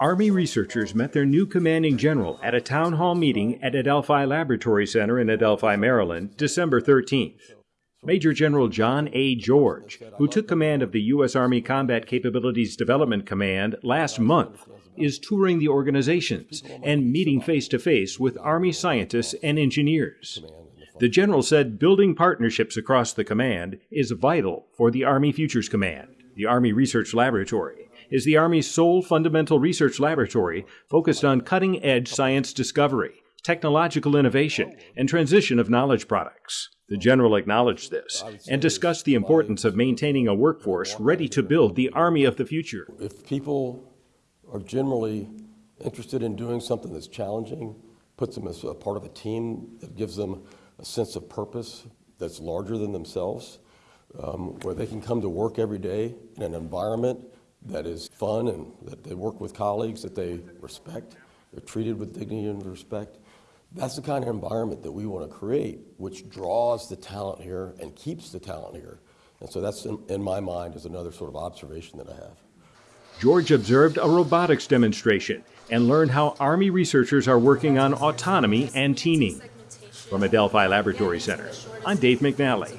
Army researchers met their new commanding general at a town hall meeting at Adelphi Laboratory Center in Adelphi, Maryland, December 13th. Major General John A. George, who took command of the U.S. Army Combat Capabilities Development Command last month, is touring the organizations and meeting face to face with Army scientists and engineers. The general said building partnerships across the command is vital for the Army Futures Command. The Army Research Laboratory is the Army's sole fundamental research laboratory focused on cutting edge science discovery, technological innovation, and transition of knowledge products. The general acknowledged this and discussed the importance of maintaining a workforce ready to build the Army of the future. If people are generally interested in doing something that's challenging, puts them as a part of a team that gives them a sense of purpose that's larger than themselves, um, where they can come to work every day in an environment that is fun and that they work with colleagues that they respect, they're treated with dignity and respect. That's the kind of environment that we want to create, which draws the talent here and keeps the talent here. And so that's, in, in my mind, is another sort of observation that I have. George observed a robotics demonstration and learned how Army researchers are working on autonomy and teaming. From Adelphi Laboratory Center, I'm Dave McNally.